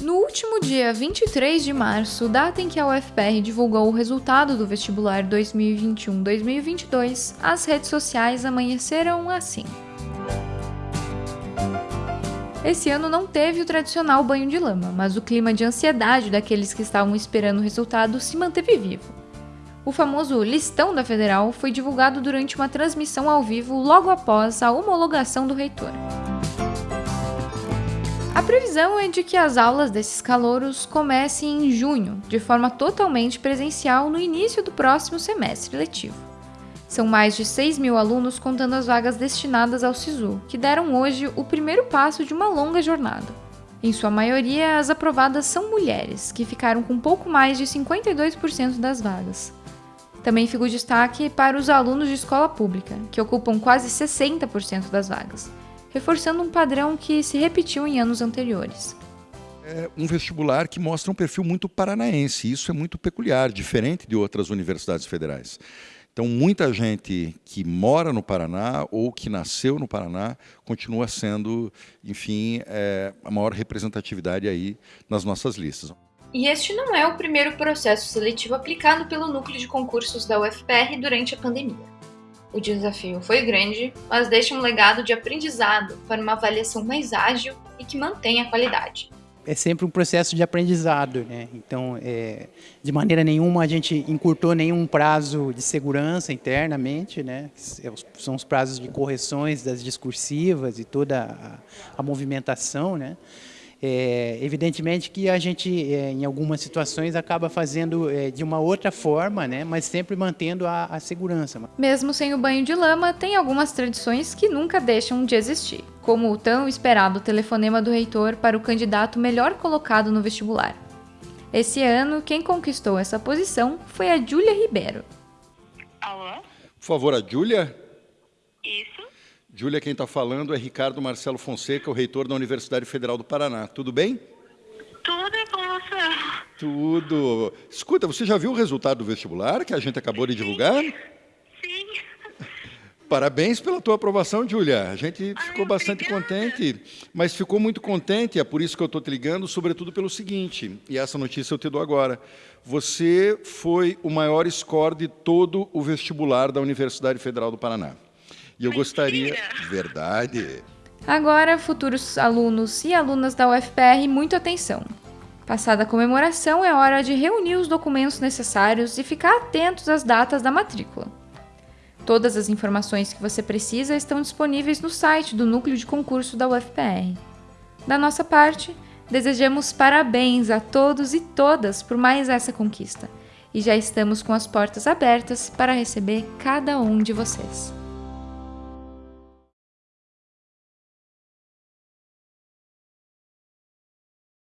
No último dia 23 de março, data em que a UFPR divulgou o resultado do vestibular 2021-2022, as redes sociais amanheceram assim. Esse ano não teve o tradicional banho de lama, mas o clima de ansiedade daqueles que estavam esperando o resultado se manteve vivo. O famoso listão da Federal foi divulgado durante uma transmissão ao vivo logo após a homologação do reitor. A previsão é de que as aulas desses calouros comecem em junho, de forma totalmente presencial no início do próximo semestre letivo. São mais de 6 mil alunos contando as vagas destinadas ao SISU, que deram hoje o primeiro passo de uma longa jornada. Em sua maioria, as aprovadas são mulheres, que ficaram com pouco mais de 52% das vagas. Também fica o destaque para os alunos de escola pública, que ocupam quase 60% das vagas, reforçando um padrão que se repetiu em anos anteriores. É um vestibular que mostra um perfil muito paranaense, isso é muito peculiar, diferente de outras universidades federais. Então, muita gente que mora no Paraná ou que nasceu no Paraná continua sendo, enfim, é, a maior representatividade aí nas nossas listas. E este não é o primeiro processo seletivo aplicado pelo núcleo de concursos da UFPR durante a pandemia. O desafio foi grande, mas deixa um legado de aprendizado para uma avaliação mais ágil e que mantenha a qualidade é sempre um processo de aprendizado, né? Então, é, de maneira nenhuma a gente encurtou nenhum prazo de segurança internamente, né? São os prazos de correções das discursivas e toda a, a movimentação, né? É, evidentemente que a gente, é, em algumas situações, acaba fazendo é, de uma outra forma, né, mas sempre mantendo a, a, segurança. Mesmo sem o banho de lama, tem algumas tradições que nunca deixam de existir, como o tão esperado telefonema do reitor para o candidato melhor colocado no vestibular. Esse ano, quem conquistou essa posição foi a Júlia Ribeiro. Alô? Por favor, a Júlia? Júlia, quem está falando é Ricardo Marcelo Fonseca, o reitor da Universidade Federal do Paraná. Tudo bem? Tudo é com você. Tudo. Escuta, você já viu o resultado do vestibular que a gente acabou de divulgar? Sim. Parabéns pela tua aprovação, Júlia. A gente Ai, ficou bastante obrigada. contente, mas ficou muito contente, é por isso que eu estou te ligando, sobretudo pelo seguinte, e essa notícia eu te dou agora. Você foi o maior score de todo o vestibular da Universidade Federal do Paraná. E eu gostaria. Verdade. Agora, futuros alunos e alunas da UFPR, muito atenção. Passada a comemoração, é hora de reunir os documentos necessários e ficar atentos às datas da matrícula. Todas as informações que você precisa estão disponíveis no site do Núcleo de Concurso da UFPR. Da nossa parte, desejamos parabéns a todos e todas por mais essa conquista. E já estamos com as portas abertas para receber cada um de vocês.